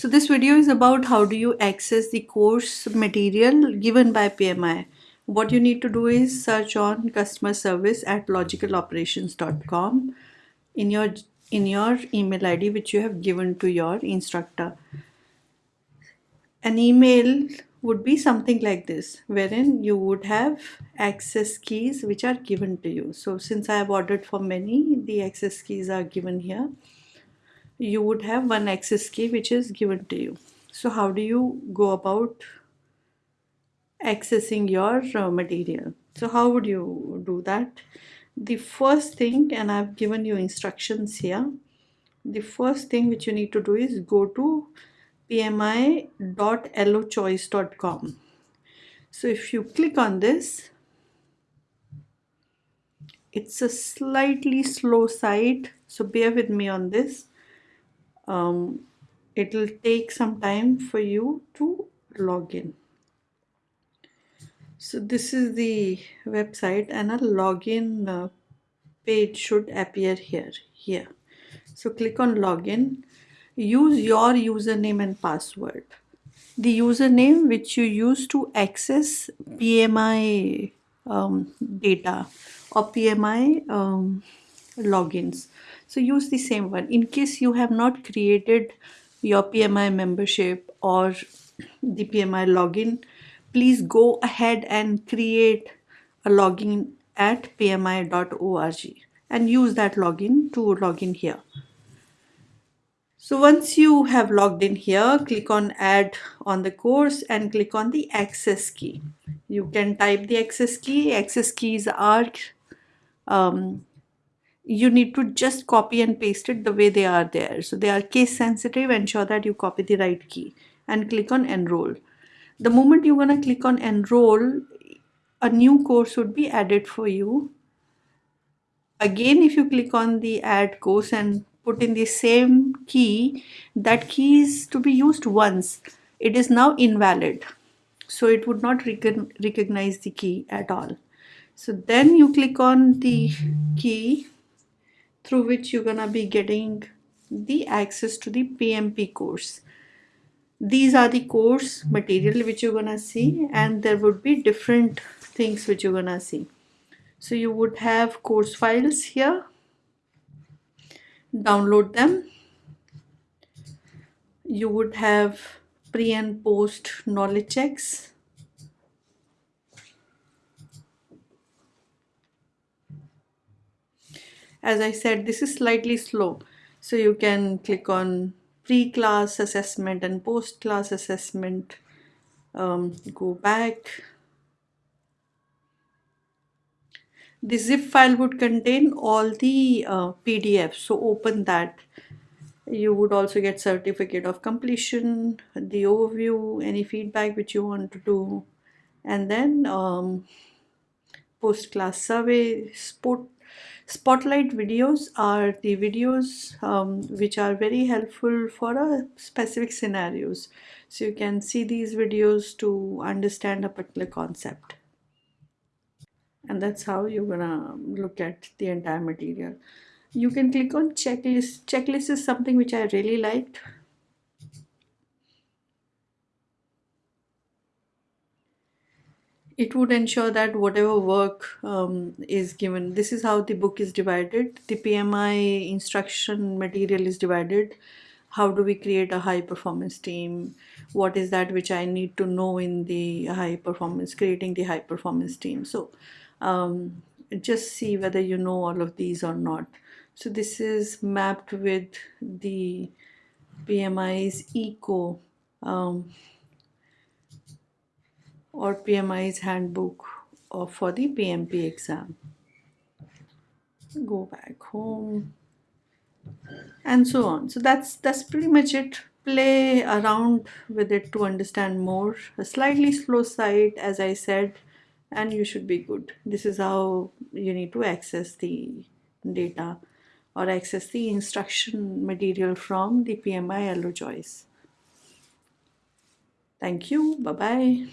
So this video is about how do you access the course material given by PMI. What you need to do is search on customer service at logicaloperations.com in your in your email ID which you have given to your instructor. An email would be something like this wherein you would have access keys which are given to you. So since I have ordered for many the access keys are given here. You would have one access key which is given to you. So how do you go about accessing your uh, material? So how would you do that? The first thing and I've given you instructions here. The first thing which you need to do is go to pmi.lochoice.com. So if you click on this, it's a slightly slow site, so bear with me on this. Um, it will take some time for you to log in. So this is the website and a login uh, page should appear here, here. So click on login use your username and password. The username which you use to access PMI um, data or PMI um, logins. So use the same one. In case you have not created your PMI membership or the PMI login, please go ahead and create a login at pmi.org and use that login to log in here. So once you have logged in here, click on add on the course and click on the access key. You can type the access key. Access keys are, um, you need to just copy and paste it the way they are there. So they are case sensitive, ensure that you copy the right key and click on enroll. The moment you're gonna click on enroll, a new course would be added for you. Again, if you click on the add course and put in the same key, that key is to be used once. It is now invalid. So it would not recognize the key at all. So then you click on the key through which you're gonna be getting the access to the PMP course. These are the course material which you're gonna see and there would be different things which you're gonna see. So you would have course files here download them you would have pre and post knowledge checks as I said this is slightly slow. So you can click on pre-class assessment and post-class assessment um, go back. The zip file would contain all the uh, PDFs so open that. You would also get certificate of completion the overview any feedback which you want to do. And then um, post class survey spot spotlight videos are the videos um, which are very helpful for a specific scenarios. So you can see these videos to understand a particular concept. And that's how you're gonna look at the entire material. You can click on checklist. Checklist is something which I really liked it would ensure that whatever work um, is given this is how the book is divided. The PMI instruction material is divided. How do we create a high performance team? What is that which I need to know in the high performance creating the high performance team? So um, just see whether you know all of these or not. So this is mapped with the PMI's ECO um, or PMI's handbook for the PMP exam. Go back home and so on. So that's that's pretty much it. Play around with it to understand more. A slightly slow site as I said and you should be good this is how you need to access the data or access the instruction material from the PMI LO Choice. Thank you. Bye-bye.